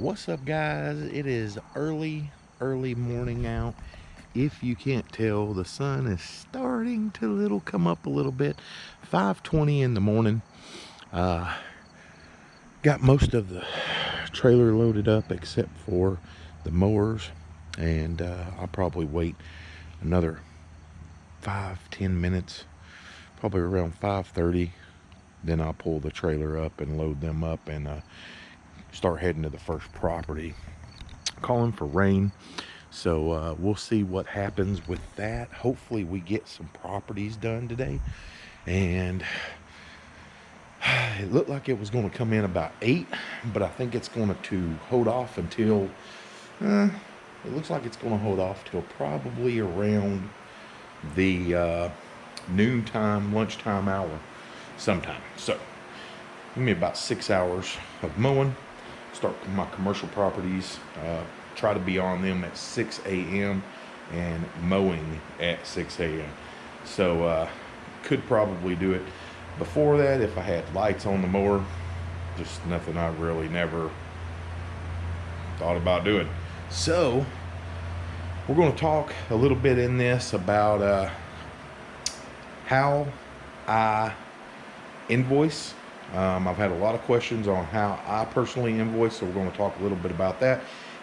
what's up guys? It is early early morning out. If you can't tell the sun is starting to little come up a little bit. 5:20 in the morning. Uh, got most of the trailer loaded up except for the mowers and uh, I'll probably wait another five ten minutes probably around 5:30 then I'll pull the trailer up and load them up and uh, start heading to the first property calling for rain. So uh, we'll see what happens with that. Hopefully we get some properties done today. And it looked like it was going to come in about eight but i think it's going to hold off until uh, it looks like it's going to hold off till probably around the uh, noontime lunchtime hour sometime. So give me about six hours of mowing start my commercial properties, uh, try to be on them at 6 a.m. and mowing at 6 a.m. So uh, could probably do it before that if I had lights on the mower. Just nothing I really never thought about doing. So we're going to talk a little bit in this about uh, how I invoice um, I've had a lot of questions on how I personally invoice, so we're going to talk a little bit about that.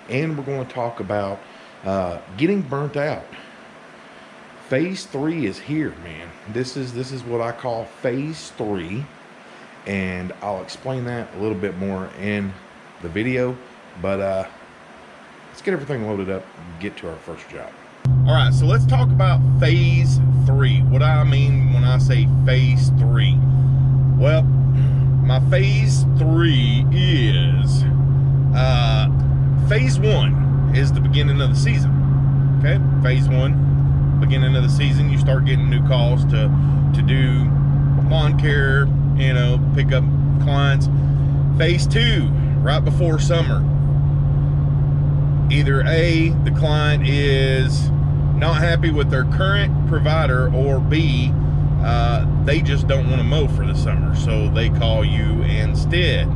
And we're going to talk about uh, getting burnt out. Phase three is here, man. This is this is what I call phase three, and I'll explain that a little bit more in the video. But uh, let's get everything loaded up and get to our first job. All right, so let's talk about phase three. What I mean when I say phase three. Well, my phase three is uh, phase one is the beginning of the season. Okay, phase one, beginning of the season, you start getting new calls to to do lawn care, you know, pick up clients. Phase two, right before summer. Either A, the client is not happy with their current provider, or B, uh, they just don't want to mow for the summer, so they call you instead.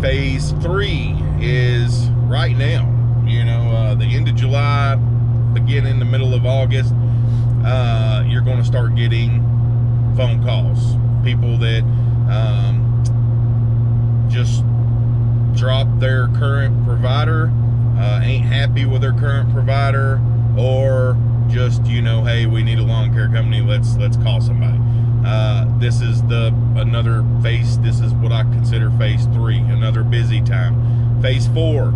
Phase three is right now, you know, uh, the end of July, beginning the middle of August, uh, you're going to start getting phone calls. People that um, just drop their current provider, uh, ain't happy with their current provider, or just you know hey we need a lawn care company let's let's call somebody. Uh, this is the another phase this is what i consider phase three another busy time. Phase four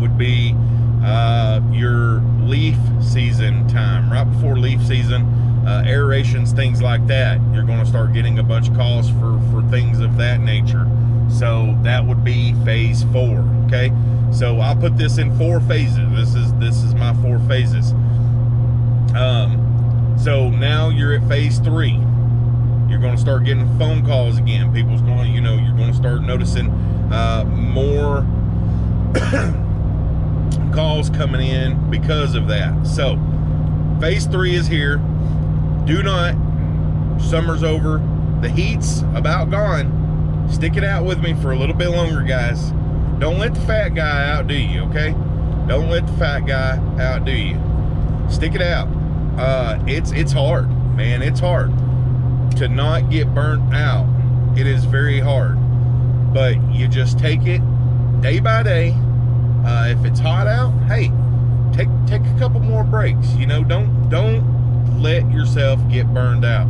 would be uh, your leaf season time. Right before leaf season uh, aerations things like that you're going to start getting a bunch of calls for for things of that nature. So that would be phase four okay? So i'll put this in four phases. This is this is my four phases um, so now you're at phase three. You're going to start getting phone calls again. People's going, you know, you're going to start noticing uh, more calls coming in because of that. So phase three is here. Do not, summer's over. The heat's about gone. Stick it out with me for a little bit longer, guys. Don't let the fat guy outdo you, okay? Don't let the fat guy outdo you. Stick it out uh, it's it's hard, man. It's hard to not get burnt out. It is very hard, but you just take it day by day. Uh, if it's hot out, hey, take take a couple more breaks. You know, don't don't let yourself get burned out.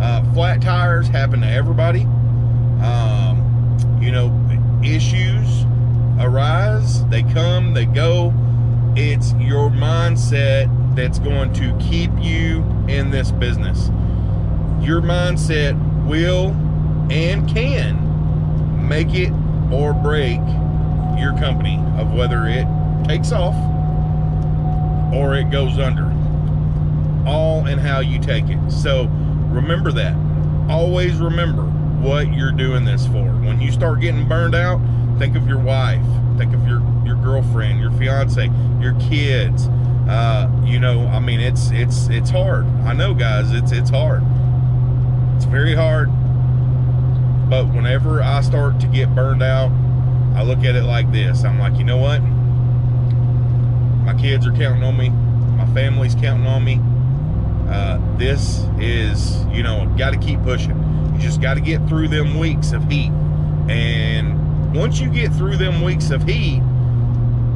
Uh, flat tires happen to everybody. Um, you know, issues arise, they come, they go. It's your mindset that's going to keep you in this business. Your mindset will and can make it or break your company of whether it takes off or it goes under. All in how you take it. So remember that. Always remember what you're doing this for. When you start getting burned out, think of your wife, think of your, your girlfriend, your fiance, your kids, uh, you know, I mean, it's it's it's hard. I know, guys, it's it's hard. It's very hard. But whenever I start to get burned out, I look at it like this. I'm like, you know what? My kids are counting on me. My family's counting on me. Uh, this is, you know, got to keep pushing. You just got to get through them weeks of heat. And once you get through them weeks of heat,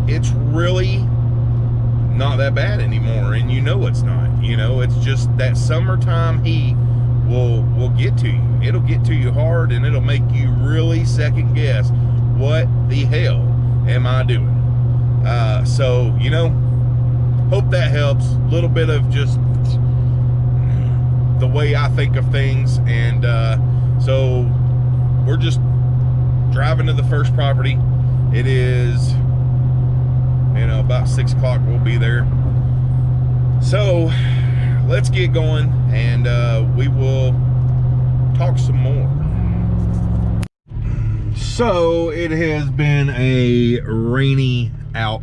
it's really not that bad anymore. And you know it's not. You know, it's just that summertime heat will will get to you. It'll get to you hard and it'll make you really second guess what the hell am I doing? Uh, so, you know, hope that helps. A little bit of just the way I think of things. And uh, so we're just driving to the first property. It is, you know, about six o'clock. We'll be there. So let's get going and uh, we will talk some more. So it has been a rainy out.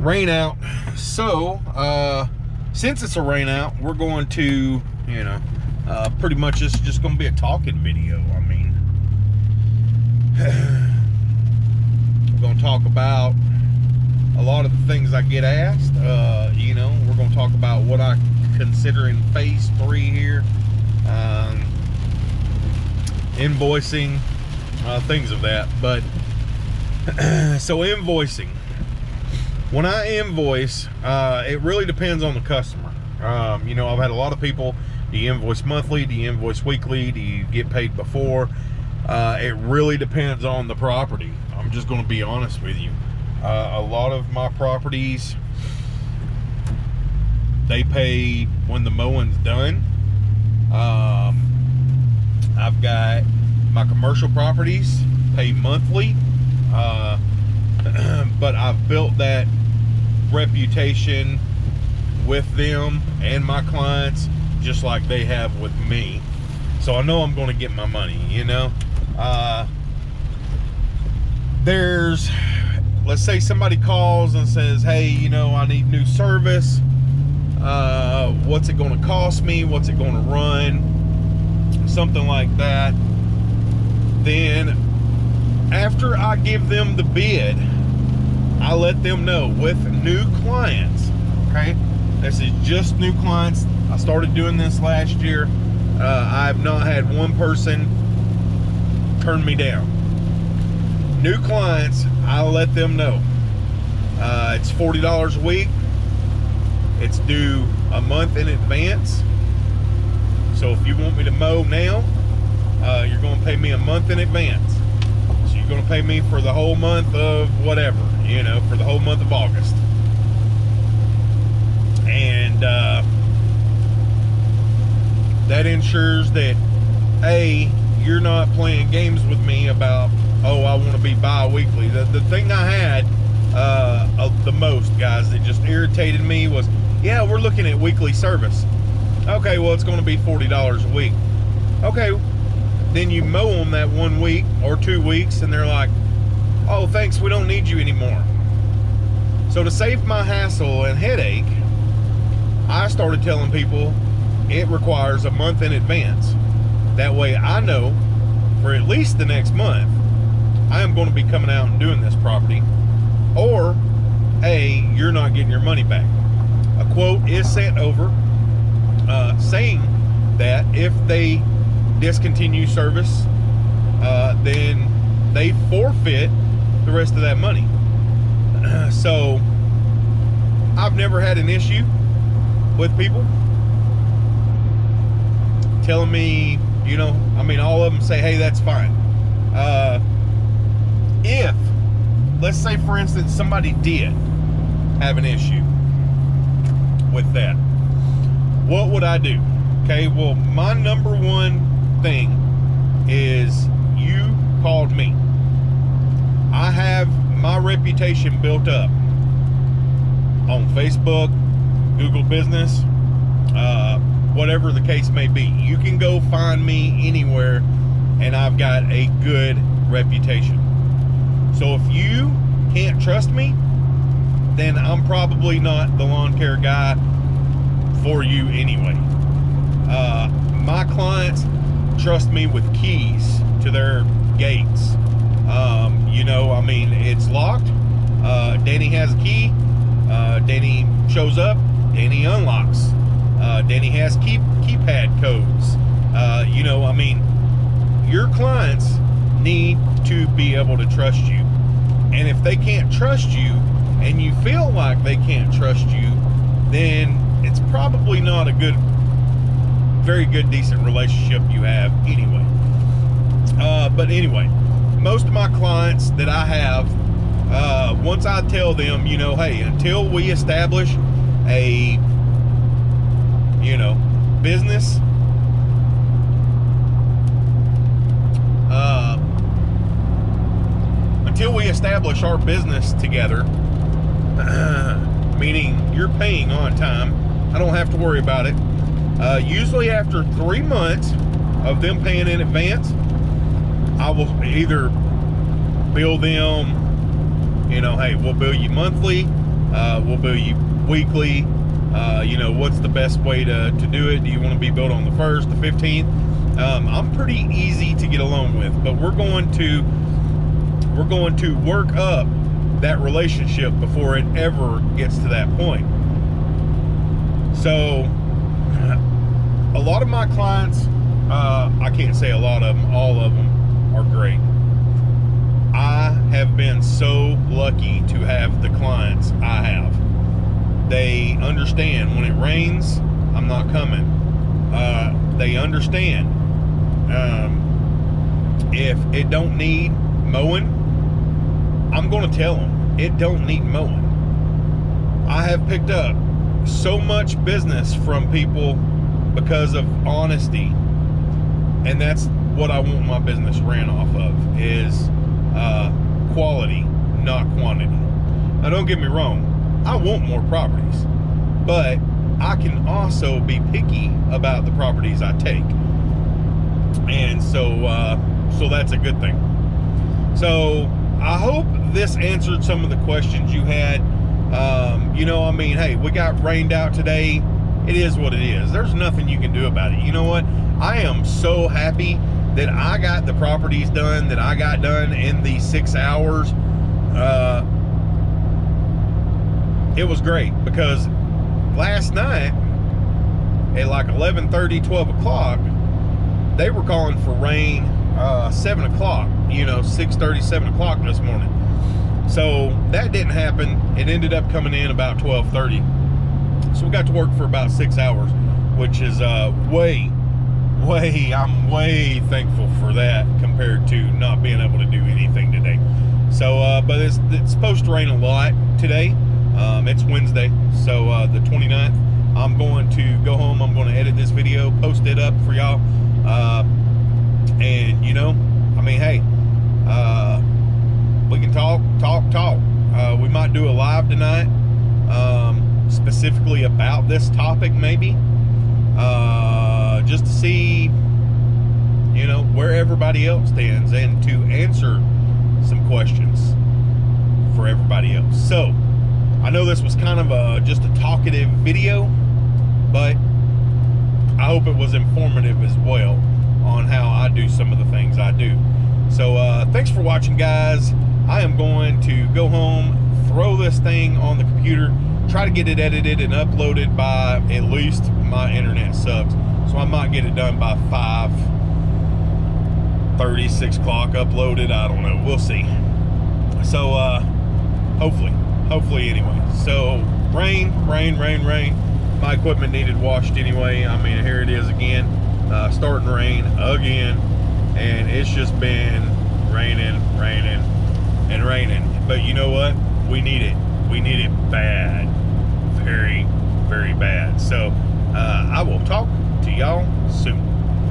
Rain out. So, uh, since it's a rain out, we're going to, you know, uh, pretty much it's just going to be a talking video. I mean, we're going to talk about a lot of the things I get asked. Uh, you know, we're going to talk about what I consider in phase three here. Um, invoicing, uh, things of that. But, so invoicing. When I invoice, uh, it really depends on the customer. Um, you know, I've had a lot of people, do you invoice monthly? Do you invoice weekly? Do you get paid before? Uh, it really depends on the property. I'm just going to be honest with you. Uh, a lot of my properties, they pay when the mowing's done. Um, I've got my commercial properties pay monthly, uh, but I've built that reputation with them and my clients just like they have with me. So I know I'm going to get my money, you know. Uh, there's let's say somebody calls and says, hey, you know, I need new service. Uh, what's it going to cost me? What's it going to run? Something like that. Then after I give them the bid, I let them know with new clients, okay? This is just new clients. I started doing this last year. Uh, I've not had one person turn me down. New clients, I'll let them know. Uh, it's $40 a week. It's due a month in advance. So if you want me to mow now, uh, you're going to pay me a month in advance. So you're going to pay me for the whole month of whatever, you know, for the whole month of August. And uh, that ensures that, A, you're not playing games with me about oh, I want to be bi-weekly. The, the thing I had uh, the most, guys, that just irritated me was, yeah, we're looking at weekly service. Okay, well, it's going to be $40 a week. Okay, then you mow them that one week or two weeks, and they're like, oh, thanks, we don't need you anymore. So to save my hassle and headache, I started telling people it requires a month in advance. That way I know for at least the next month I am going to be coming out and doing this property, or A, you're not getting your money back. A quote is sent over uh, saying that if they discontinue service, uh, then they forfeit the rest of that money. so I've never had an issue with people telling me, you know, I mean, all of them say, hey, that's fine. Uh, if, let's say for instance, somebody did have an issue with that, what would I do? Okay, well, my number one thing is you called me. I have my reputation built up on Facebook, Google Business, uh, whatever the case may be. You can go find me anywhere and I've got a good reputation. So if you can't trust me, then I'm probably not the lawn care guy for you anyway. Uh, my clients trust me with keys to their gates. Um, you know, I mean, it's locked. Uh, Danny has a key. Uh, Danny shows up. Danny unlocks. Uh, Danny has key keypad codes. Uh, you know, I mean, your clients need to be able to trust you. And if they can't trust you and you feel like they can't trust you, then it's probably not a good, very good, decent relationship you have anyway. Uh, but anyway, most of my clients that I have, uh, once I tell them, you know, hey, until we establish a, you know, business uh, until we establish our business together, meaning you're paying on time, I don't have to worry about it. Uh, usually after three months of them paying in advance, I will either bill them, you know, hey, we'll bill you monthly, uh, we'll bill you weekly, uh, you know, what's the best way to, to do it? Do you want to be billed on the 1st, the 15th? Um, I'm pretty easy to get along with, but we're going to we're going to work up that relationship before it ever gets to that point. So, a lot of my clients, uh, I can't say a lot of them, all of them are great. I have been so lucky to have the clients I have. They understand when it rains, I'm not coming. Uh, they understand um, if it don't need mowing, I'm going to tell them it don't need mowing. I have picked up so much business from people because of honesty, and that's what I want my business ran off of is uh, quality, not quantity. Now, don't get me wrong, I want more properties, but I can also be picky about the properties I take and so uh, so that's a good thing. So I hope this answered some of the questions you had. Um, you know, I mean, hey, we got rained out today. It is what it is. There's nothing you can do about it. You know what? I am so happy that I got the properties done that I got done in the six hours. Uh, it was great because last night at like 11:30, 12 o'clock, they were calling for rain uh, 7 o'clock, you know, 6.30, 7 o'clock this morning. So that didn't happen. It ended up coming in about 12.30. So we got to work for about six hours, which is uh, way, way, I'm way thankful for that compared to not being able to do anything today. So, uh, but it's, it's supposed to rain a lot today. Um, it's Wednesday, so uh, the 29th. I'm going to go home. I'm going to edit this video, post it up for y'all. Uh, and you know, I mean, hey, uh, we can talk, talk, talk. Uh, we might do a live tonight, um, specifically about this topic, maybe, uh, just to see, you know, where everybody else stands and to answer some questions for everybody else. So, I know this was kind of a just a talkative video, but I hope it was informative as well on how I do some of the things I do. So uh, thanks for watching, guys. I am going to go home, throw this thing on the computer, try to get it edited and uploaded by at least my internet sucks. So I might get it done by 5, 30, 6 o'clock uploaded. I don't know. We'll see. So uh, hopefully, hopefully anyway. So rain, rain, rain, rain my equipment needed washed anyway. I mean, here it is again, uh, starting rain again, and it's just been raining, raining, and raining. But you know what? We need it. We need it bad, very, very bad. So uh, I will talk to y'all soon.